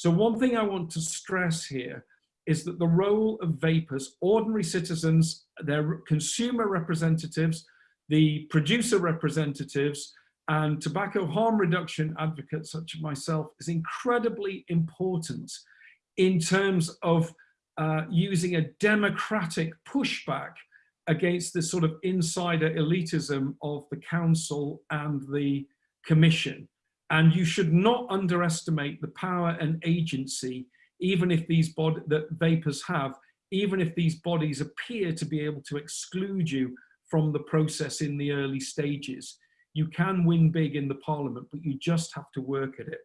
So one thing I want to stress here is that the role of vapers, ordinary citizens, their consumer representatives, the producer representatives, and tobacco harm reduction advocates such as myself is incredibly important in terms of uh, using a democratic pushback against this sort of insider elitism of the council and the commission. And you should not underestimate the power and agency, even if these bodies that vapers have, even if these bodies appear to be able to exclude you from the process in the early stages. You can win big in the parliament, but you just have to work at it.